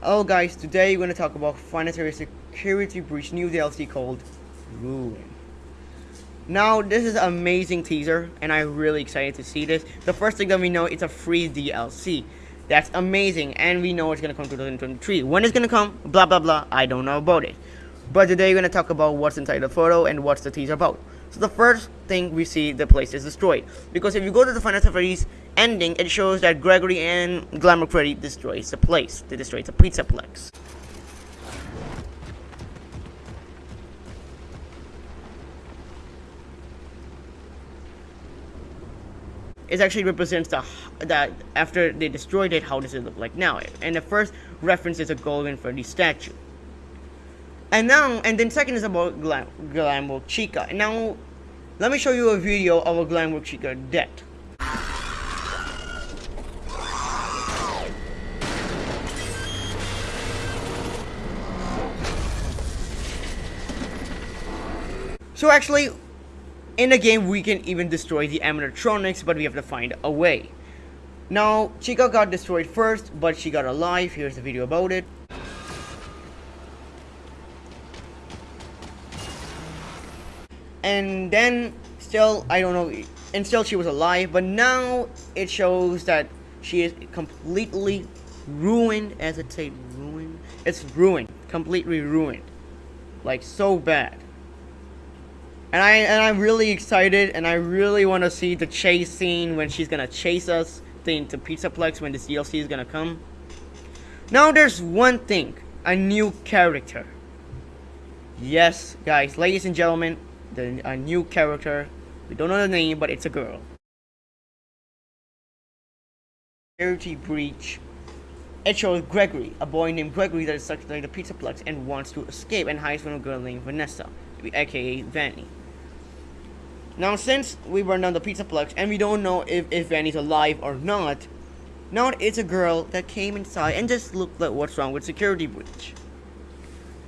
Hello guys, today we're going to talk about Fantasy Security Breach new DLC called Ruin. Now, this is an amazing teaser, and I'm really excited to see this. The first thing that we know, it's a free DLC. That's amazing, and we know it's going to come 2023. When it's going to come, blah blah blah, I don't know about it. But today we're going to talk about what's inside the photo and what's the teaser about. So the first thing we see, the place is destroyed. Because if you go to the Final Fantasy ending, it shows that Gregory and Glamrock Freddy destroys the place. They destroy the Pizzaplex. It actually represents the that after they destroyed it, how does it look like now? And the first reference is a golden Freddy statue. And now, and then second is about Glam Glamrock Chica. And now, let me show you a video of a Glamrock Chica dead. So actually, in the game we can even destroy the animatronics, but we have to find a way. Now, Chica got destroyed first, but she got alive. Here's the video about it. And then still I don't know and still she was alive but now it shows that she is completely ruined as it say ruined? It's ruined completely ruined. Like so bad. And I and I'm really excited and I really want to see the chase scene when she's gonna chase us into Pizzaplex when this DLC is gonna come. Now there's one thing a new character. Yes guys ladies and gentlemen the, a new character. We don't know the name, but it's a girl. Security breach. It shows Gregory, a boy named Gregory that is stuck in the Pizzaplex and wants to escape and hides from a girl named Vanessa, aka Vanny. Now, since we burned down the Pizzaplex and we don't know if, if Vanny's alive or not, now it's a girl that came inside and just looked at what's wrong with security breach.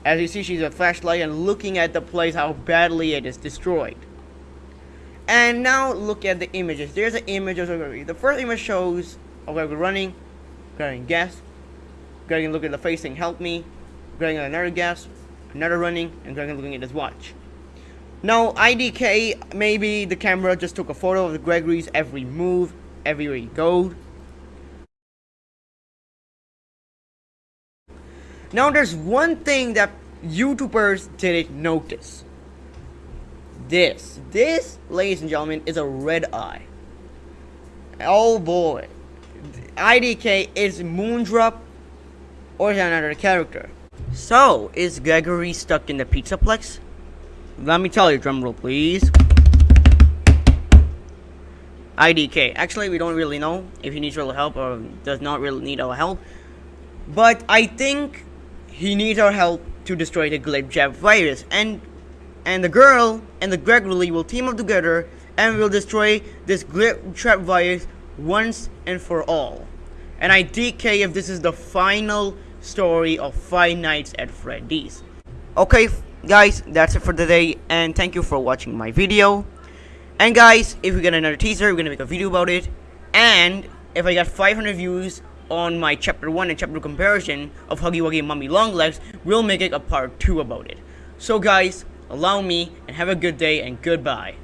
As you see, she's a flashlight and looking at the place, how badly it is destroyed. And now look at the images. There's an image of Gregory. The first image shows Gregory running, getting gas, Gregory looking at the face saying, help me, Gregory another gas, another running, and Gregory looking at his watch. Now, IDK, maybe the camera just took a photo of Gregory's every move, everywhere he goes. Now there's one thing that YouTubers didn't notice. This, this, ladies and gentlemen, is a red eye. Oh boy. IDK is Moondrop or is another character? So, is Gregory stuck in the pizza Pizzaplex? Let me tell you, drumroll please. IDK. Actually, we don't really know if he needs real help or does not really need our help. But I think he needs our help to destroy the Glitchtrap virus, and and the girl and the Gregory will team up together and will destroy this Glitchtrap virus once and for all. And I DK if this is the final story of Five Nights at Freddy's. Okay, guys, that's it for today, and thank you for watching my video. And guys, if we get another teaser, we're gonna make a video about it. And if I got 500 views, on my chapter 1 and chapter 2 comparison of Huggy Wuggy and Mommy Longlegs, we'll make it a part 2 about it. So guys, allow me and have a good day and goodbye.